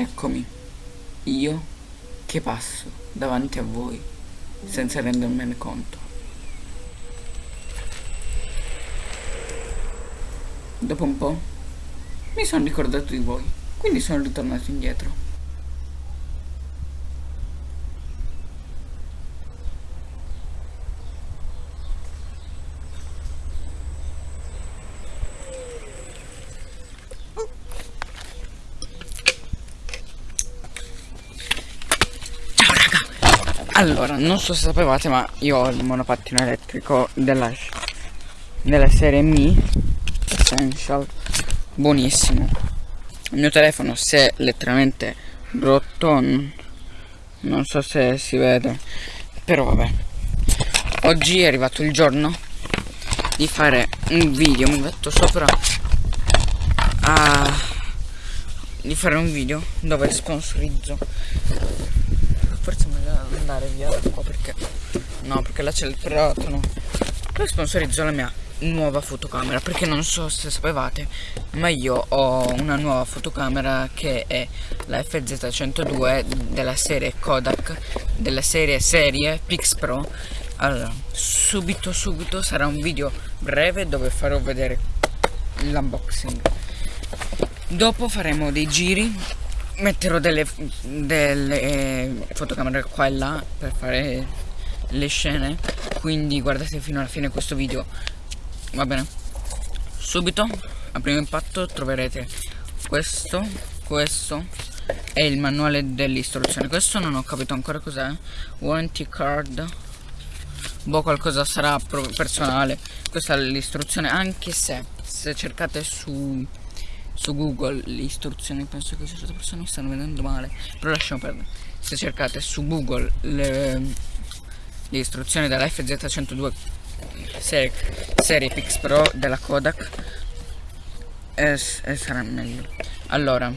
Eccomi, io che passo davanti a voi senza rendermene conto. Dopo un po' mi sono ricordato di voi, quindi sono ritornato indietro. Allora, non so se sapevate ma io ho il monopattino elettrico della, della serie Mi Essential. Buonissimo. Il mio telefono si è letteralmente rotto Non so se si vede. Però vabbè. Oggi è arrivato il giorno di fare un video Mi metto sopra a, Di fare un video dove sponsorizzo forse meglio andare via da qua perché no perché là c'è il no. Poi sponsorizzo la mia nuova fotocamera perché non so se sapevate ma io ho una nuova fotocamera che è la FZ102 della serie Kodak della serie serie Pix Pro. Allora subito subito sarà un video breve dove farò vedere l'unboxing. Dopo faremo dei giri metterò delle, delle eh, fotocamere qua e là per fare le scene. Quindi guardate fino alla fine questo video. Va bene? Subito a primo impatto troverete questo questo è il manuale dell'istruzione. Questo non ho capito ancora cos'è. Warranty card. Boh qualcosa sarà personale. Questa è l'istruzione anche se se cercate su su Google le istruzioni, penso che certe persone mi stanno vedendo male, però lasciamo perdere. Se cercate su Google le, le istruzioni della FZ102 serie, serie Pix Pro della Kodak e, e sarà meglio. Allora,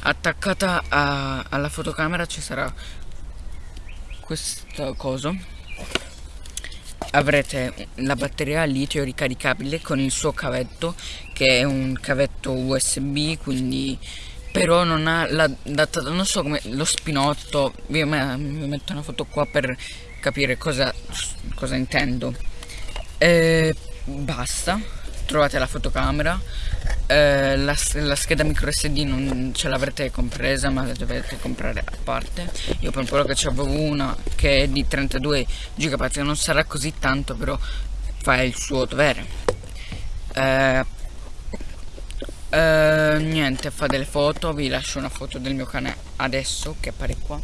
attaccata a, alla fotocamera ci sarà questo coso avrete la batteria litio ricaricabile con il suo cavetto che è un cavetto USB quindi però non ha la data non so come lo spinotto vi, metto una foto qua per capire cosa, cosa intendo. E basta trovate la fotocamera eh, la, la, scheda micro SD non ce l'avrete compresa ma la dovete comprare a parte. Io per quello che avevo una che è di 32 GB non sarà così tanto però fa il suo dovere. Eh, eh, niente fa delle foto vi lascio una foto del mio cane adesso che appare qua.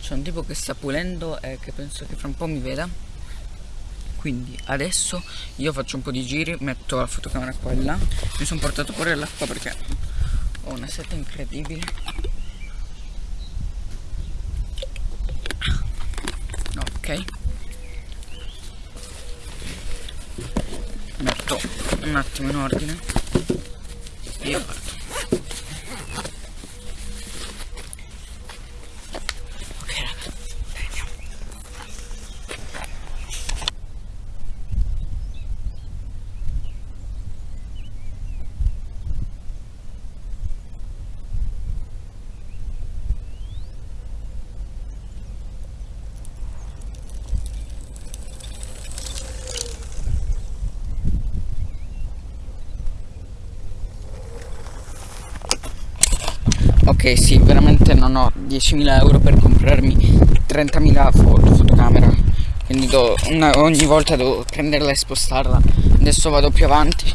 C'è un tipo che sta pulendo e che penso che fra un po' mi veda quindi adesso io faccio un po' di giri metto la fotocamera qua e là. Mi sono portato pure l'acqua perché ho una seta incredibile. Ok. Metto un attimo in ordine. E parto ok sì veramente non ho 10.000 euro per comprarmi 30.000 foto, fotocamera. Quindi una, ogni volta devo prenderla e spostarla. Adesso vado più avanti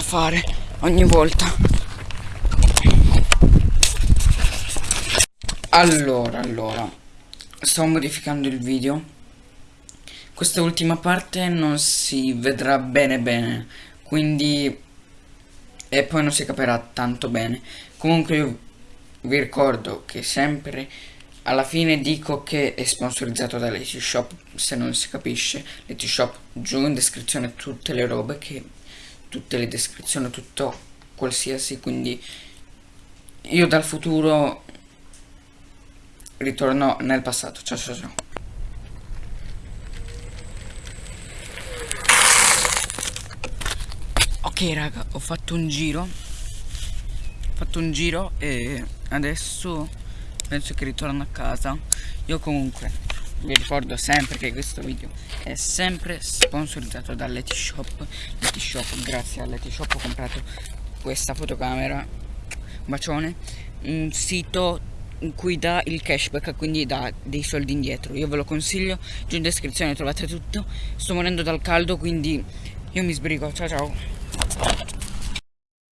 fare ogni volta. Allora allora sto modificando il video. Questa ultima parte non si vedrà bene bene quindi e poi non si capirà tanto bene. Comunque io vi ricordo che sempre alla fine dico che è sponsorizzato da Leti Shop, se non si capisce, Leti Shop giù in descrizione tutte le robe che tutte le descrizioni, tutto qualsiasi, quindi io dal futuro ritorno nel passato. Ciao ciao ciao. Ok raga, ho fatto un giro. Ho fatto un giro e adesso penso che ritorno a casa. Io comunque vi ricordo sempre che questo video è sempre sponsorizzato da Leti Shop. Grazie a Leti Shop ho comprato questa fotocamera. Bacione. Un sito in cui dà il cashback quindi dà dei soldi indietro. Io ve lo consiglio giù in descrizione trovate tutto. Sto morendo dal caldo quindi io mi sbrigo. Ciao ciao